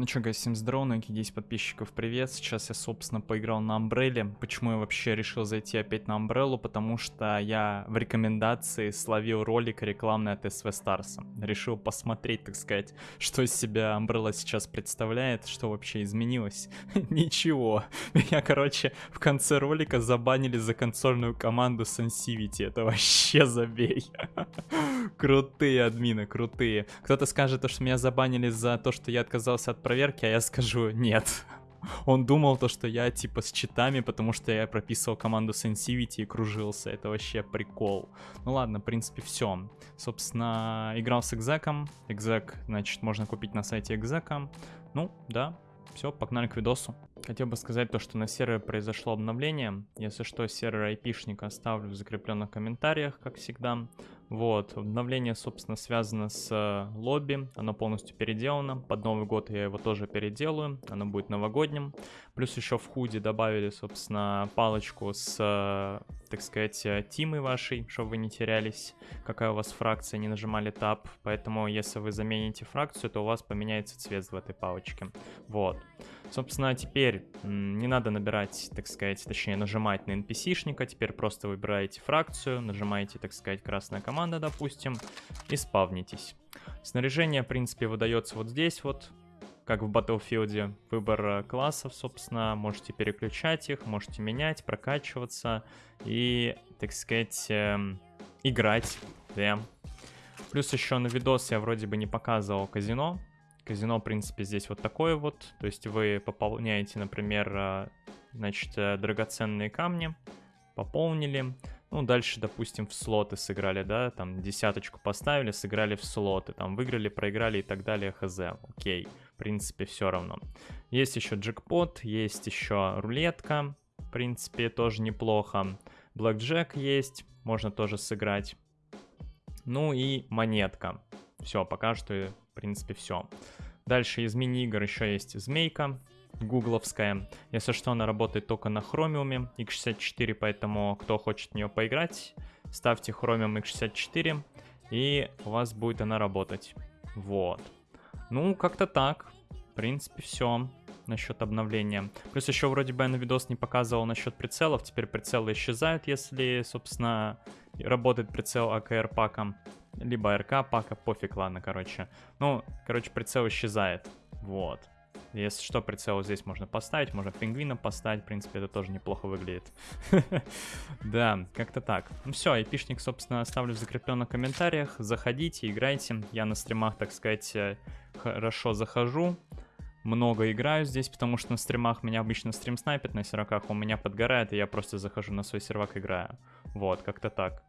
Ну чё, гайс, всем здорово, на 10 подписчиков, привет. Сейчас я, собственно, поиграл на Амбрелле. Почему я вообще решил зайти опять на Амбреллу? Потому что я в рекомендации словил ролик рекламный от СВ Старса. Решил посмотреть, так сказать, что из себя Амбрелла сейчас представляет, что вообще изменилось. Ничего. Меня, короче, в конце ролика забанили за консольную команду Sensivity. Это вообще забей. Крутые админы, крутые. Кто-то скажет, что меня забанили за то, что я отказался от проверки, а я скажу нет. Он думал то, что я типа с читами, потому что я прописывал команду Sensivity и кружился. Это вообще прикол. Ну ладно, в принципе, все. Собственно, играл с экзеком. Экзек, значит, можно купить на сайте экзека. Ну, да, все, погнали к видосу. Хотел бы сказать то, что на сервере произошло обновление. Если что, сервер айпишника оставлю в закрепленных комментариях, как всегда. Вот, обновление, собственно, связано с э, лобби, оно полностью переделано. Под Новый год я его тоже переделаю, оно будет новогодним. Плюс еще в худе добавили, собственно, палочку с, э, так сказать, э, тимой вашей, чтобы вы не терялись, какая у вас фракция, не нажимали тап. Поэтому, если вы замените фракцию, то у вас поменяется цвет в этой палочке. Вот. Собственно, теперь не надо набирать, так сказать, точнее нажимать на NPC-шника, теперь просто выбираете фракцию, нажимаете, так сказать, красная команда, допустим, и спавнитесь. Снаряжение, в принципе, выдается вот здесь вот, как в Battlefield, выбор э, классов, собственно, можете переключать их, можете менять, прокачиваться и, так сказать, эм, играть, да. Плюс еще на видос я вроде бы не показывал казино, Казино, в принципе, здесь вот такое вот. То есть вы пополняете, например, э, значит, э, драгоценные камни, пополнили. Ну, дальше, допустим, в слоты сыграли, да, там десяточку поставили, сыграли в слоты, там выиграли, проиграли и так далее, хз. Окей, в принципе, все равно. Есть еще джекпот, есть еще рулетка, в принципе, тоже неплохо. Блэкджек есть, можно тоже сыграть. Ну и монетка. Все, пока что принципе, все. Дальше из мини-игр еще есть Змейка, гугловская. Если что, она работает только на Chromium X64, поэтому кто хочет в нее поиграть, ставьте Chromium X64, и у вас будет она работать. Вот. Ну, как-то так. В принципе, все насчет обновления. Плюс еще вроде бы я на видос не показывал насчет прицелов. Теперь прицелы исчезают, если, собственно, работает прицел АКР паком либо РК пака, пофиг, ладно, короче. Ну, короче, прицел исчезает, вот. Если что, прицел здесь можно поставить, можно пингвина поставить, в принципе, это тоже неплохо выглядит. Да, как-то так. Ну все, айпишник, собственно, оставлю в закрепленных комментариях. Заходите, играйте. Я на стримах, так сказать, э, хорошо захожу. Много играю здесь, потому что на стримах меня обычно стрим снайпит на серваках, у меня подгорает, и я просто захожу на свой сервак играю. Вот, как-то так.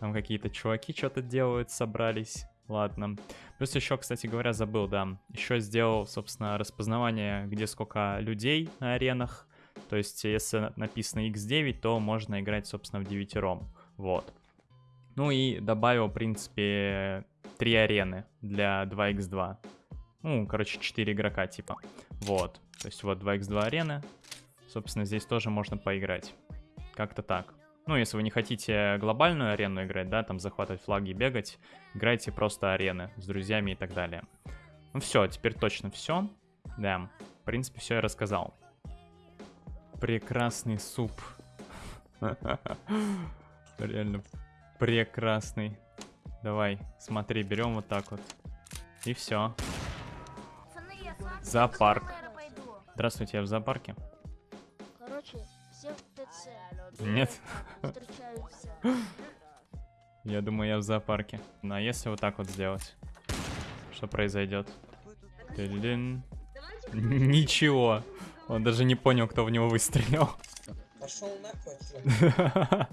Там какие-то чуваки что-то делают, собрались. Ладно. Плюс еще, кстати говоря, забыл, да. Еще сделал, собственно, распознавание, где сколько людей на аренах. То есть, если написано x9, то можно играть, собственно, в девятером. Вот. Ну и добавил, в принципе, три арены для 2x2. Ну, короче, 4 игрока типа. Вот. То есть вот 2x2 арены. Собственно, здесь тоже можно поиграть. Как-то так. Ну, если вы не хотите глобальную арену играть, да, там захватывать флаги и бегать, играйте просто арены с друзьями и так далее. Ну все, теперь точно все. Да, в принципе, все я рассказал. Прекрасный суп. Реально прекрасный. Давай, смотри, берем вот так вот. И все. Зоопарк. Здравствуйте, я в зоопарке. Короче. Нет. Я думаю, я в зоопарке. Ну, а если вот так вот сделать? Что произойдет? Ничего. Он даже не понял, кто в него выстрелил. Пошел нахуй.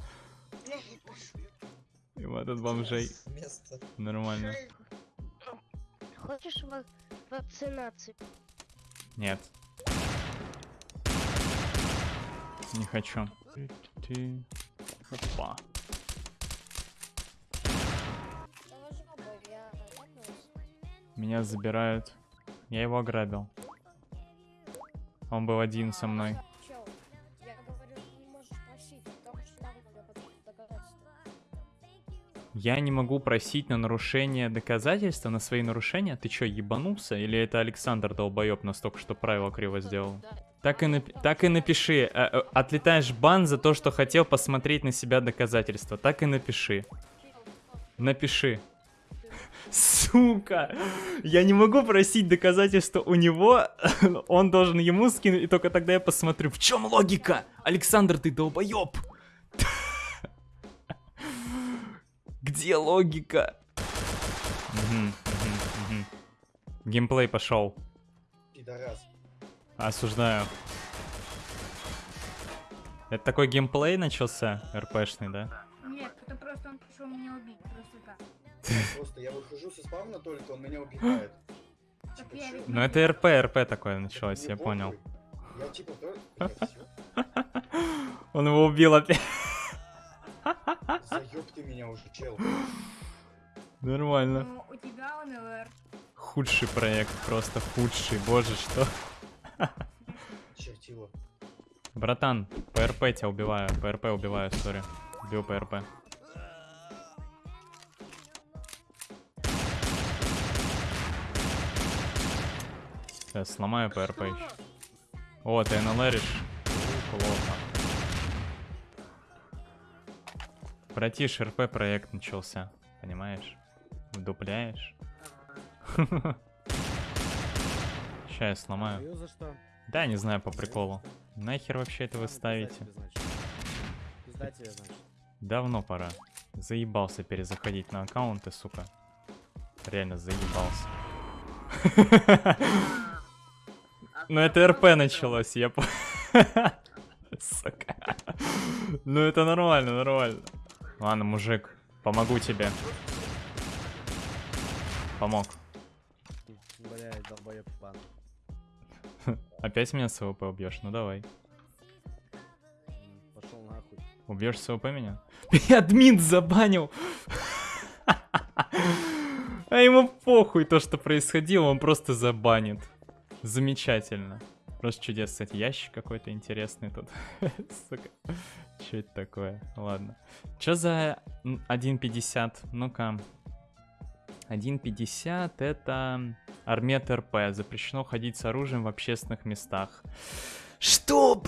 И вот этот бомжей. Нормально. Хочешь ва- вакцинацию? Нет. Не хочу. Ты. Опа. Меня забирают. Я его ограбил. Он был один со мной. Я не могу просить на нарушение доказательства, на свои нарушения. Ты чё, ебанулся? Или это Александр долбоеб настолько, что правило криво сделал? Так и, напи- так и напиши. э, э, Отлетаешь бан за то, что хотел посмотреть на себя доказательства. Так и напиши. Напиши. Сука! Я не могу просить доказательства у него. Он должен ему скинуть, и только тогда я посмотрю. В чем логика? Александр, ты долбоеб! Где логика? Геймплей пошел. Пидорас. Осуждаю. Это такой геймплей начался, РПшный, да? Нет, это просто он пришел меня убить, просто так. Просто я выхожу со спавна только, он меня убивает. Типа, Ну это РП, РП такое началось, я понял. Я типа. Он его убил опять. Заёб ты меня уже, чел. Нормально. Ну, у тебя он ЛР. Худший проект, просто худший. Боже, что? Чертила. Братан, ПРП тебя убиваю, ПРП убиваю, сори. Убил ПРП. Сейчас сломаю ПРП еще. О, ты НЛРишь? Плохо. Братиш, РП проект начался, понимаешь? Вдупляешь? Сейчас я сломаю. Да, не знаю, по приколу. Нахер вообще это вы ставите? Давно пора. Заебался перезаходить на аккаунты, сука. Реально заебался. Ну это РП началось, я. Сука. Ну это нормально, нормально. Ладно, мужик, помогу тебе. Помог. Блядь, долбоёб бан. Опять меня с ВП убьешь? Ну давай. Пошел нахуй. Убьешь с ВП меня? Меня админ забанил. А ему похуй то, что происходило, он просто забанит. Замечательно. Просто чудес, кстати, ящик какой-то интересный тут. Сука. Че это такое? Ладно. Че за м, 1.50? Ну-ка. 1.50 это армет РП. Запрещено ходить с оружием в общественных местах. Что?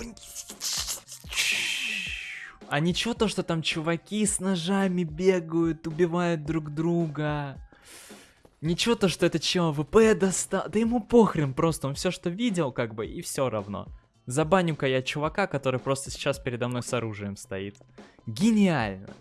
А ничего то, что там чуваки с ножами бегают, убивают друг друга. Ничего то, что этот чел ВП достал. Да ему похрен просто, он все, что видел, как бы, и все равно. Забаню-ка я чувака, который просто сейчас передо мной с оружием стоит. Гениально.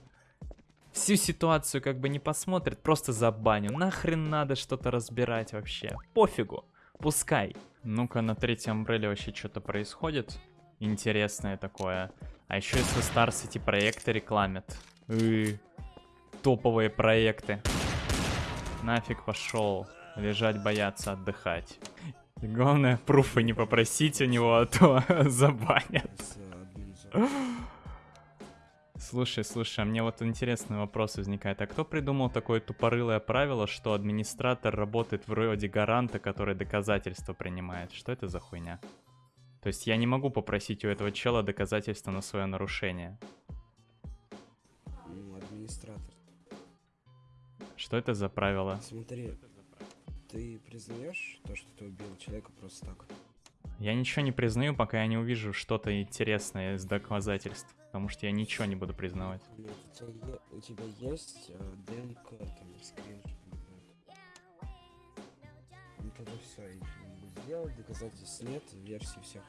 Всю ситуацию как бы не посмотрит, просто забаню. Нахрен надо что-то разбирать вообще. Пофигу. Пускай. Ну-ка, на третьем амбреле вообще что-то происходит. Интересное такое. А еще если Stars эти проекты рекламят. И, топовые проекты. Нафиг пошел. Лежать, бояться, отдыхать. И главное, пруфы не попросить у него, а то забанят. Слушай, слушай, а мне вот интересный вопрос возникает. А кто придумал такое тупорылое правило, что администратор работает вроде гаранта, который доказательства принимает? Что это за хуйня? То есть я не могу попросить у этого чела доказательства на свое нарушение. Ну, администратор. Что это за правило? Смотри, ты признаешь то, что ты убил человека просто так? Я ничего не признаю, пока я не увижу что-то интересное из доказательств. Потому что я ничего не буду признавать. У тебя, у тебя есть э, ДНК, там, скрин, Ну тогда все, сделать доказательств нет, версии всех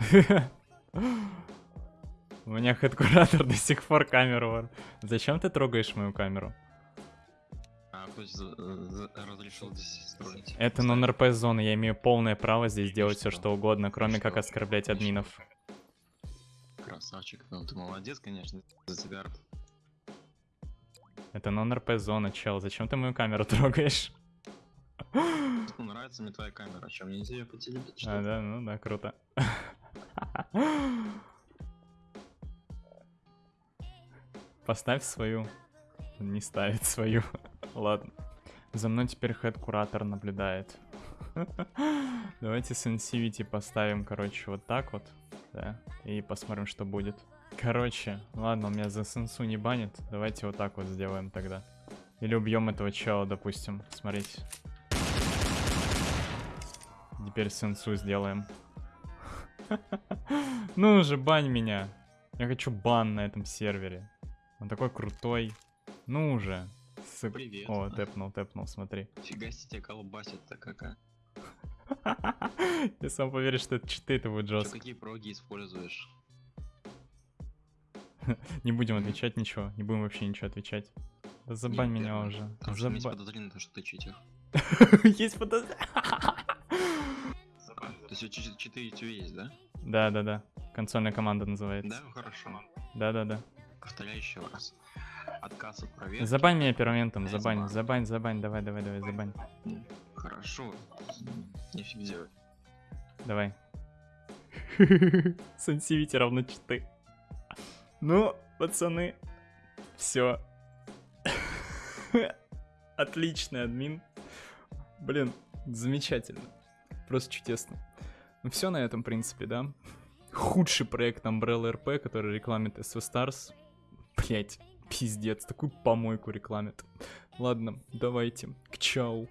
разных. У меня хедкуратор до сих пор камеру вор. Зачем ты трогаешь мою камеру? А за- разрешил здесь строить? Это нон-РП зона, я имею полное право здесь делать все что угодно, кроме как оскорблять админов. Красавчик, ну ты молодец, конечно, за тебя. Это нон-РП зона, чел. Зачем ты мою камеру трогаешь? Ну, нравится мне твоя камера, а мне нельзя ее потеребить, А, ли? да, ну да, круто. Поставь свою. Не ставит свою. Ладно. За мной теперь head куратор наблюдает. Давайте sensitivity поставим, короче, вот так вот. Да. И посмотрим, что будет. Короче, ладно, у меня за сенсу не банит. Давайте вот так вот сделаем тогда. Или убьем этого чела, допустим. Смотрите. Теперь сенсу сделаем. Ну уже, бань меня. Я хочу бан на этом сервере. Он такой крутой. Ну уже. Привет. О, тэпнул, тэпнул, смотри. Фига себе колбасит-то какая. Я сам поверишь, что это читы, это будет жестко. какие проги используешь? Не будем отвечать ничего, не будем вообще ничего отвечать. Да забань меня уже. Потому есть подозрение, то, что ты читер. Есть подозрение. То есть у чи- читы тебя есть, да? Да, да, да. Консольная команда называется. Да, хорошо. Да, да, да. Повторяю еще раз. Отказ от проверки. Забань меня Есть забань, бан. забань, забань, давай, давай, давай, забань. Хорошо. Нифиг делать. Давай. Сенсивити равно читы. Ну, пацаны, все. Отличный админ. Блин, замечательно. Просто чудесно. Ну все на этом, в принципе, да? Худший проект Umbrella RP, который рекламит SV Stars. Блять, пиздец, такую помойку рекламит. Ладно, давайте, к чау.